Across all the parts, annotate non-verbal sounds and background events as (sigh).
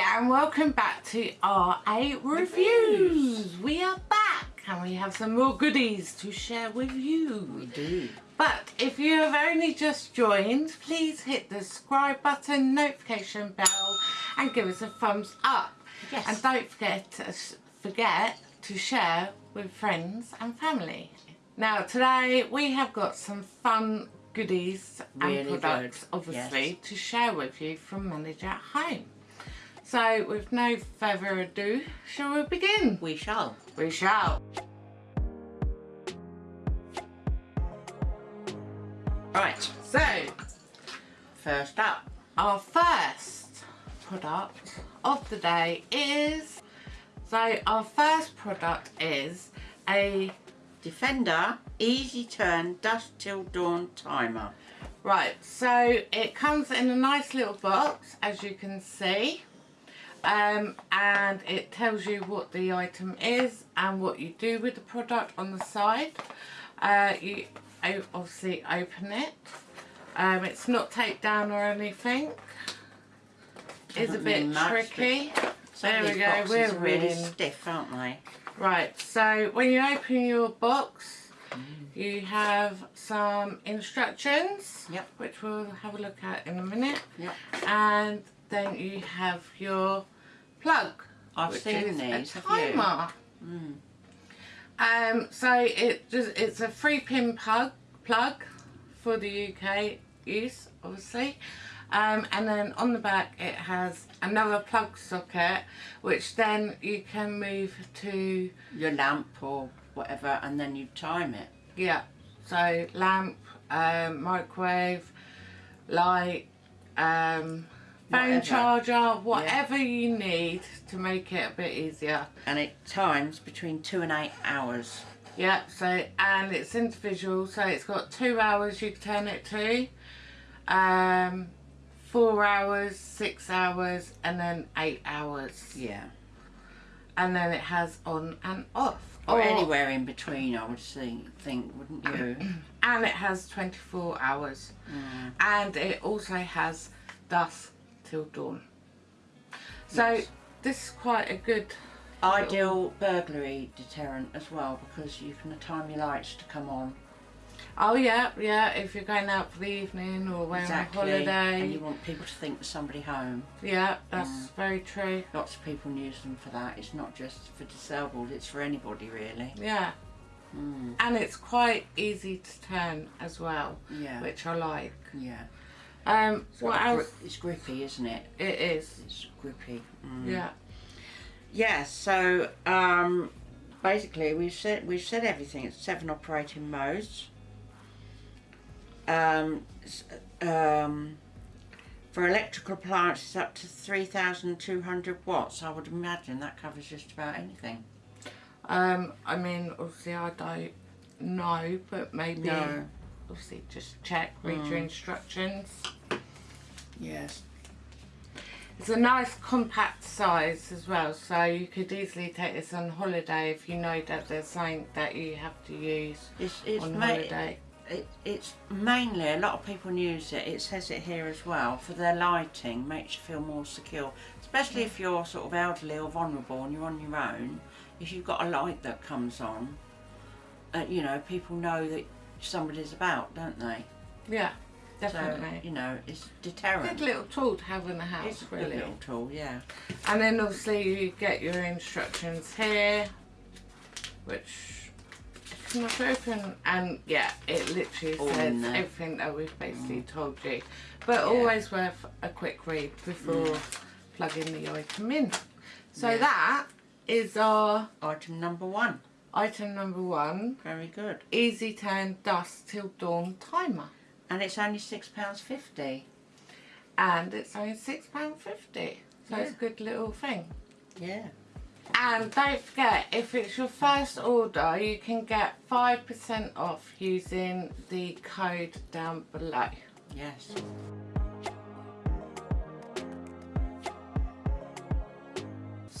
and welcome back to our A Reviews. We are back and we have some more goodies to share with you. We do. But if you have only just joined, please hit the subscribe button, notification bell and give us a thumbs up. Yes. And don't forget to, forget to share with friends and family. Now today we have got some fun goodies Really and products good, obviously yes. to share with you from Manage at Home. So with no further ado, shall we begin? We shall. We shall. Right. So First up. our first product of the day is so our first product is a Defender Easy Turn Dusk Till Dawn Timer. right so it comes in a nice little box as you can see um, and it tells you what the item is and what you do with the product on the side uh, you obviously open it um, it's not taped down or anything it's a bit much, tricky There we go. We're really in. stiff, aren't they? Right, so when you open your box, Mm. you have some instructions, Yep. which we'll have a look at in a minute, Yep. and then you have your plug, I've which seen is these. a timer. Mm. Um, so it just it's a three pin plug plug for the UK use, obviously. Um, and then on the back it has another plug socket, which then you can move to Your lamp or whatever, and then you time it. Yeah, so lamp, um, microwave, light, um, phone charger, whatever you need to make it a bit easier. And it times between two and eight hours. Yeah, so, and it's individual, so it's got two hours you can turn it to, um, four hours, six hours, and then eight hours. Yeah. And then it has on and off. Or anywhere in between, I would think, think wouldn't you? (clears throat) And it has 24 hours. Mm. and it also has dusk dawn. So Yes. this is quite a good. Ideal burglary deterrent as well because you can time your lights to come on. Oh yeah, yeah. If you're going out for the evening or we're exactly. on holiday, And you want people to think there's somebody home. yeah, that's Mm. very true. Lots of people use them for that. It's not just for disabled, it's for anybody really. Yeah, Mm. and it's quite easy to turn as well, Yeah. which I like. yeah. Um, It's what else? gri- it's grippy, isn't it? It is. It's grippy. Mm. Yeah. Yeah, so um, basically we've said we've said everything. It's seven operating modes. Um, um, for electrical appliances up to 3,200 watts, I would imagine that covers just about anything. Um, I mean, obviously I don't know, but maybe No. Obviously just check, read your Mm. instructions. Yes. It's a nice compact size as well, so you could easily take this on holiday if you know that there's something that you have to use It's, it's, on holiday. it, it's mainly, a lot of people use it, it says it here as well, for their lighting, makes you feel more secure. Especially if you're sort of elderly or vulnerable and you're on your own, if you've got a light that comes on, uh, you know, people know that somebody's about, don't they? Yeah, So, definitely. you know, it's deterrent. Good little tool to have in the house, It's really. little tool, yeah. And then obviously you get your instructions here, which not open. And yeah, it literally All says everything that we've basically mm. told you. But Yeah. always worth a quick read before mm. plugging the item in. So Yeah. that is our Item number one. Item number one. Very good. Easy Turn Dusk Till Dawn Timer. And it's only £6.50. And it's only £6.50. So it's a good little thing. Yeah. And don't forget, if it's your first order, you can get 5% off using the code down below. Yes.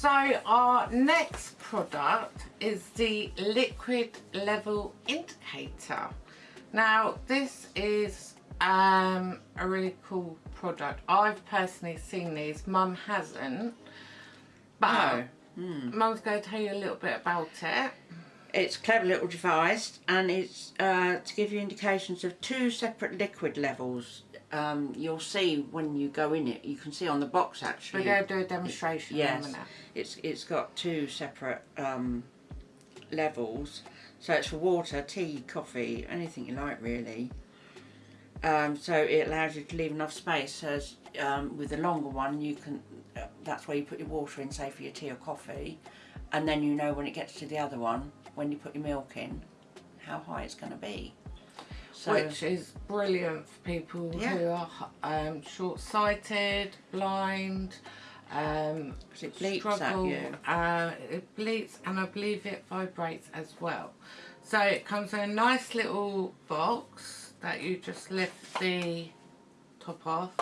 So our next product is the liquid level indicator. Now this is um, a really cool product. I've personally seen these. Mum hasn't. But Hmm. Mum's going to tell you a little bit about it. It's a clever little device and it's uh, to give you indications of two separate liquid levels. Um, you'll see when you go in it, you can see on the box actually. We're going to do a demonstration a Yes, it's it's got two separate um, levels. So it's for water, tea, coffee, anything you like really. Um, so it allows you to leave enough space. As um, with the longer one, you can. Uh, that's where you put your water in, say for your tea or coffee, and then you know when it gets to the other one, when you put your milk in, how high it's going to be. So Which is brilliant for people Yeah. who are um, short-sighted, blind, um, it bleeps at struggle. you. Uh, it bleeps and I believe it vibrates as well. So it comes in a nice little box that you just lift the top off.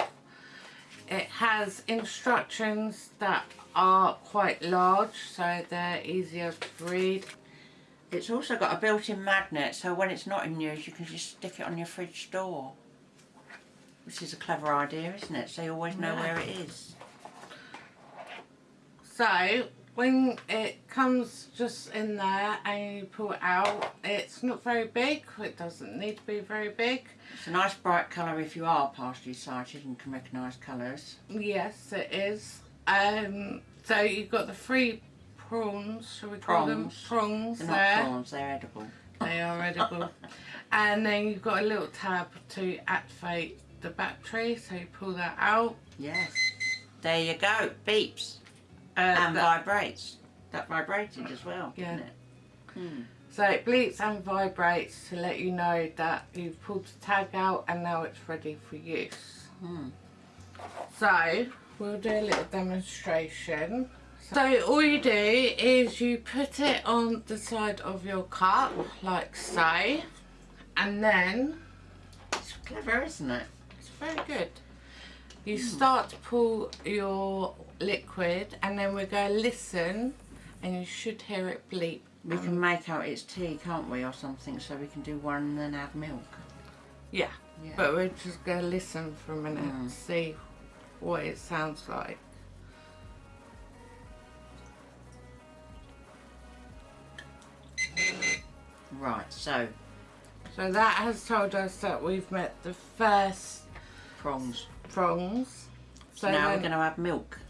It has instructions that are quite large so they're easier to read. It's also got a built-in magnet, so when it's not in use, you can just stick it on your fridge door. Which is a clever idea, isn't it? So you always know where it is. So when it comes just in there and you pull it out, it's not very big. It doesn't need to be very big. It's a nice bright colour if you are partially sighted and can recognise colours. Yes, it is. Um, so you've got the three prawns, shall we call them? Prongs. Prongs They're there. not prawns, they're edible. They are edible. (laughs) and then you've got a little tab to activate the battery. So you pull that out. Yes. There you go. Beeps. Uh, and that- vibrates. That vibrated as well, Yeah. didn't it? Hmm. So it bleeps and vibrates to let you know that you've pulled the tag out and now it's ready for use. Hmm. So we'll do a little demonstration. So all you do is you put it on the side of your cup like so and then It's clever, isn't it? it's very good. You start to pull your liquid and then we're going to listen and you should hear it bleep. We can make out it's tea, can't we, or something, so we can do one and then add milk. Yeah. Yeah. But we're just going to listen for a minute Mm. and see what it sounds like. Right, so So that has told us that we've met the first prongs. prongs. So now we're going to add milk,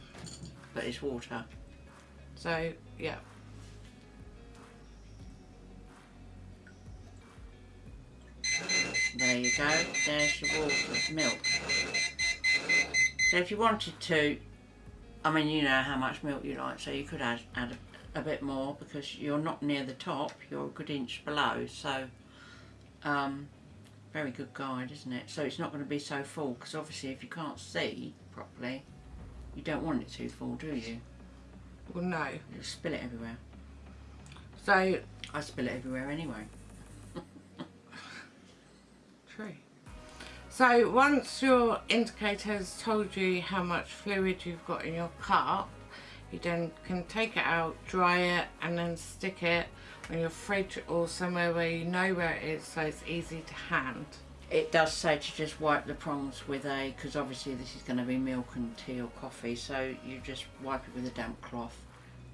but it's water. so yeah. There you go. There's your water, milk. So if you wanted to, I mean, you know how much milk you like, so you could add add a, a bit more because you're not near the top. You're a good inch below, so um, very good guide, isn't it? So it's not going to be so full because obviously if you can't see properly, you don't want it too full, do you? Well, no. You'll spill it everywhere. So I spill it everywhere anyway. (laughs) True. So once your indicator has told you how much fluid you've got in your cup, you then can take it out, dry it, and then stick it on your fridge or somewhere where you know where it is so it's easy to hand. It does say to just wipe the prongs with a, because obviously this is going to be milk and tea or coffee, so you just wipe it with a damp cloth.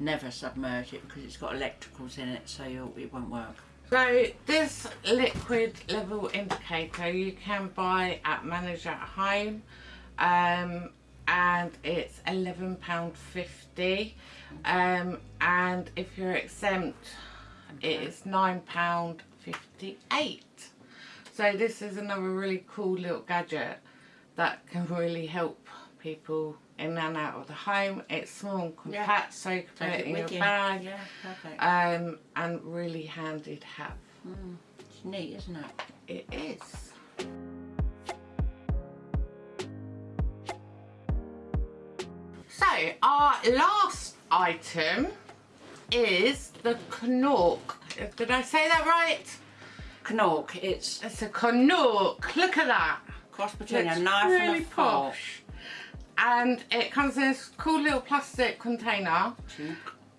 Never submerge it because it's got electricals in it, so you'll, it won't work. So this liquid level indicator you can buy at Manager at Home um, and it's £11.50 um, and if you're exempt it is £9.58 so this is another really cool little gadget that can really help people in and out of the home it's small and Yeah. compact so you can put it in your you. bag Yeah, perfect. um, and really handy to have. Mm, it's neat, isn't it? It is. So our last item is the Knork. Did I say that right? Knork, it's It's a Knork. Look at that. cross between Looks a knife really and a fork. posh. And it comes in this cool little plastic container Tube.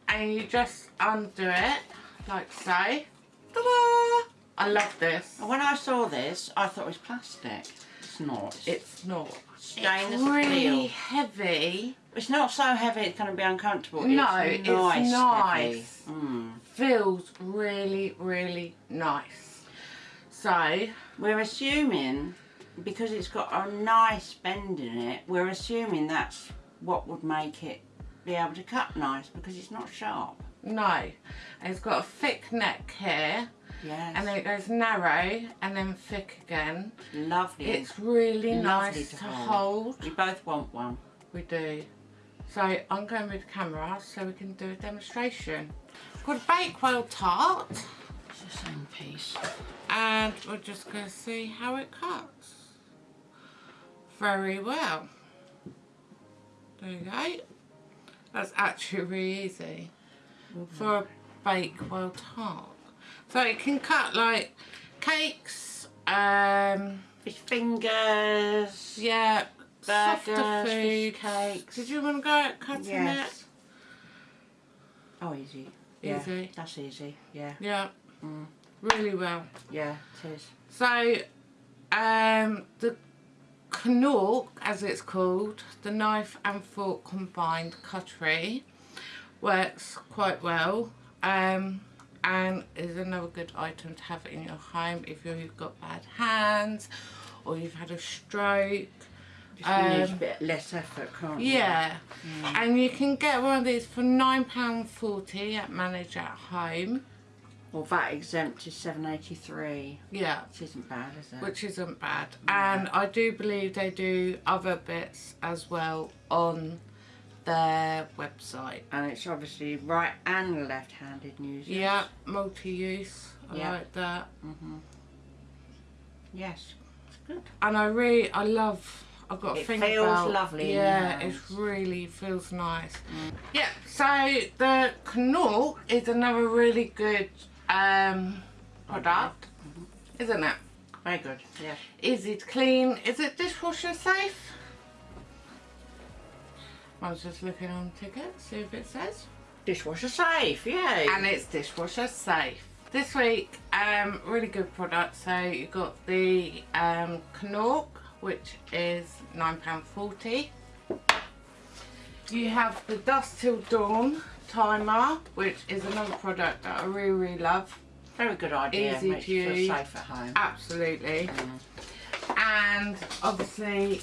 and you just undo it like so. Ta-da! I love this. When I saw this, I thought it was plastic. It's not. It's not. stainless it's really steel. heavy. It's not so heavy it's going to be uncomfortable. No, it's it's nice. nice. Mm. Feels really, really nice. So, We're assuming, because it's got a nice bend in it, we're assuming that's what would make it be able to cut nice because it's not sharp. no. It's got a thick neck here. Yes. And then it goes narrow and then thick again. lovely. It's really Lovely nice to to hold. hold. we both want one. We do. So I'm going with the camera so we can do a demonstration. I've got a Bakewell tart It's the same piece. and we're just going to see how it cuts. Very well. There you go. That's actually really easy for a Bakewell tart. So it can cut like cakes, um, Fish fingers. yeah, Burgers, food. fish cakes. Did you want to go at cutting Yes. Oh, easy. Yeah, Easy. That's easy. Yeah. Yeah, Mm. really well. Yeah, it is. So, um, the Knork, as it's called, the knife and fork combined cutlery, works quite well. Um, and is another good item to have in your home if you've got bad hands or you've had a stroke. Um, bit less effort, can't you? Yeah, and you can get one of these for £9.40 at Manage at Home. Well, VAT exempt is seven eighty three. Yeah, Which isn't bad, is it? which isn't bad. And I do believe they do other bits as well on their website. and it's obviously right and left-handed users. Yeah, multi-use. I Yeah. like that. Yes. It's good. And I really, I love. I've got a It thing feels about. lovely Yeah, it really feels nice. Yeah. So the Knork is another really good um, product, isn't it? Very good. Yes. Easy to clean. Is it dishwasher safe? I was just looking on ticket, see if it says. Dishwasher safe. Yay. And it's dishwasher safe. This week, um, really good product. So you got the um, Knork, which is £9.40. You have the Dusk Till Dawn timer, which is another product that I really, really love. Very good idea. Easy Makes to you feel use. safe at home. Absolutely. And obviously,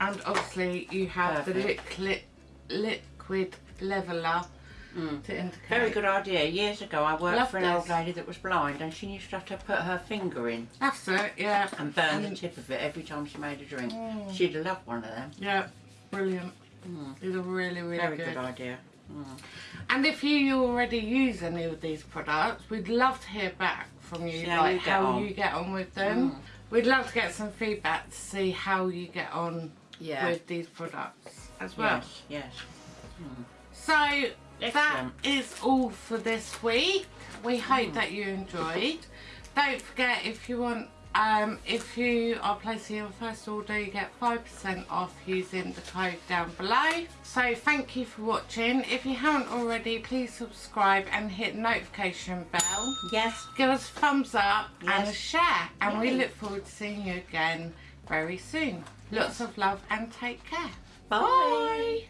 and obviously you have the liquid liquid leveler to indicate. Very good idea. Years ago, I worked Love for an this. old lady that was blind, and she used to have to put her finger in That's it. Yeah. and burn the tip of it every time she made a drink. Mm. She'd loved one of them. Yeah. Brilliant. Mm. These are really, really Very good. good idea. Mm. And if you already use any of these products, we'd love to hear back from you, See how like you get how on. you get on with them. Mm. We'd love to get some feedback to see how you get on Yeah. with these products as well. Yes. Yes. So that is all for this week. We hope Hmm. that you enjoyed. Don't forget if you want um, if you are placing your first order you get 5% off using the code down below. So thank you for watching. If you haven't already please subscribe and hit notification bell. Yes. Give us a thumbs up and a share and we look forward to seeing you again very soon. Lots of love and take care. Bye. Bye.